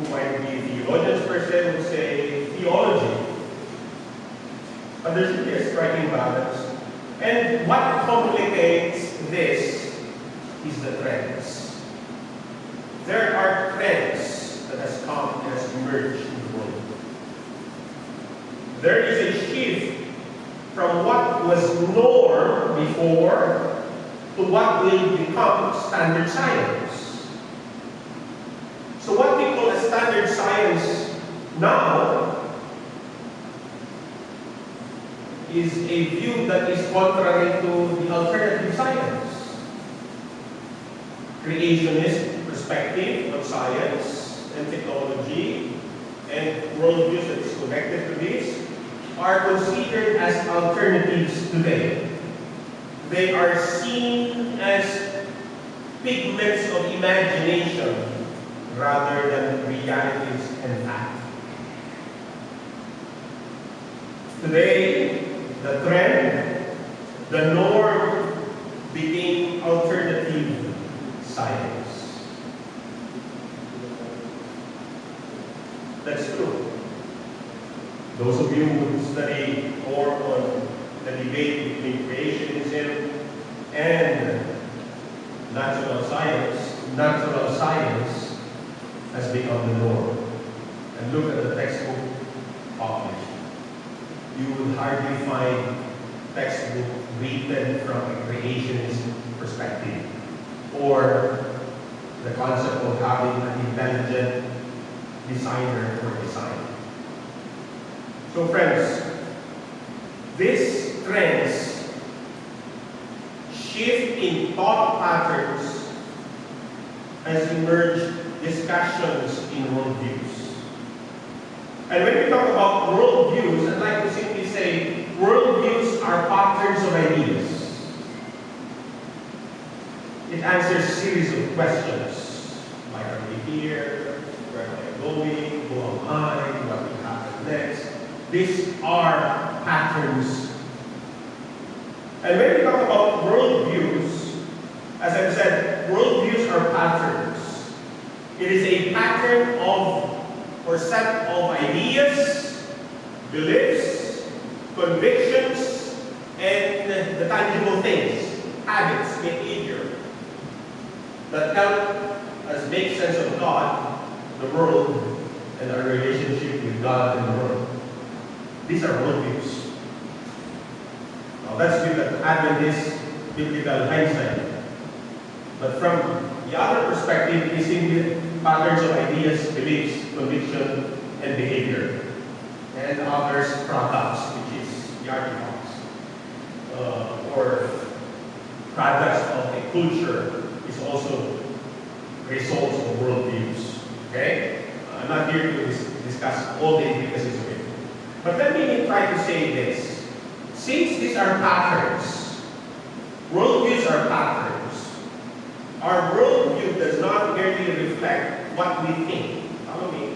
who might be theologians per se would say theology. But there's really a striking balance. And what complicates this is the trends. There are trends that has come and has emerged in the world. There is a shift from what was norm before to what will become standard science. So what we call a standard science now is a view that is contrary to the alternative science. Creationist perspective on science and technology and worldviews that is connected to this are considered as alternatives today. They are seen as pigments of imagination rather than realities and. Today, the trend, the norm became alternative science. That's true. Those of you who study more on the debate between creationism and natural science, natural science has become the norm. And look at the textbook published. You will hardly find textbook written from a creationist perspective or the concept of having an intelligent designer for design. So friends, these trends shift in thought patterns has emerged discussions in worldviews. And when we talk about worldviews, I'd like to simply say worldviews are patterns of ideas. It answers a series of questions. Why are we here? Where am I going? Who am I? What will happen next? These are patterns. And when we talk about worldviews, as I've said, worldviews are patterns. It is a pattern of or set of ideas, beliefs, convictions, and the tangible things, habits, behavior that help us make sense of God, the world, and our relationship with God and the world. These are worldviews. Now that's with the Adventist biblical hindsight. But from the other perspective, is in patterns of ideas, beliefs, conviction, and behavior. And others, products, which is the artifacts. Uh, or products of a culture is also results of worldviews. Okay? I'm not here to dis discuss all the intricacies of it. But let me try to say this. Since these are patterns, worldviews are patterns, our worldview does not merely reflect what we think. Follow me.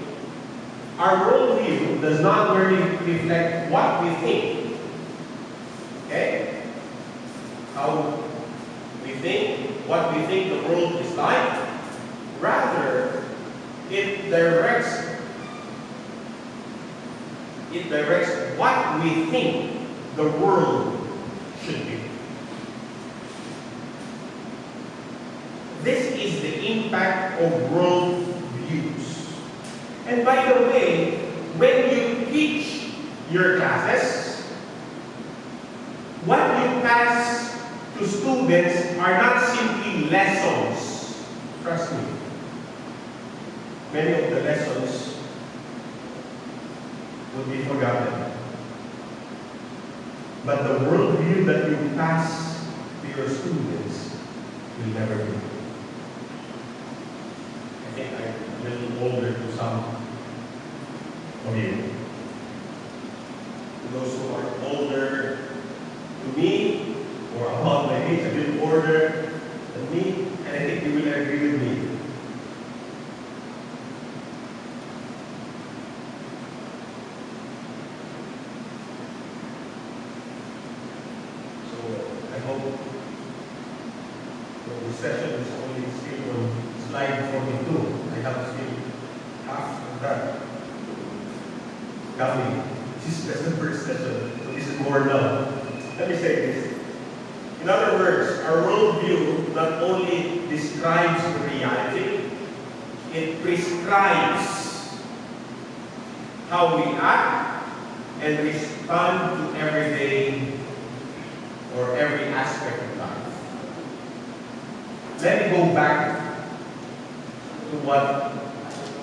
Our worldview does not merely reflect what we think. Okay? How we think, what we think the world is like. Rather, it directs it directs what we think the world should be. This is the impact of world views. And by the way, when you teach your classes, what you pass to students are not simply lessons. Trust me. Many of the lessons will be forgotten. But the worldview that you pass to your students will never be. I think I'm a little older to some of you. To those who are older to me or about my age, a little older than me, and I think you will agree with me. So I hope that the session is only still slide 42. I have still half coming. This is the first session, so this is more now. Let me say this. In other words, our worldview not only describes reality, it prescribes how we act and respond to everything or every aspect of life. Let me go back to what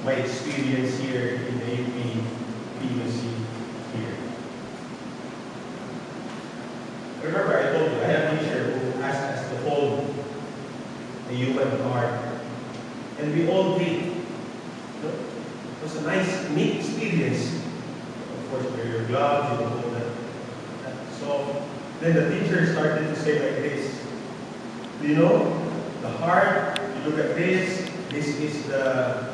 my experience here in the UP PUC here. Remember, I told you, I have a teacher who asked us to hold the human heart. And we all did. It was a nice, neat experience. Of course, wear your gloves, you that. that So, then the teacher started to say like this. You know, the heart, you look at this, this is the